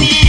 You.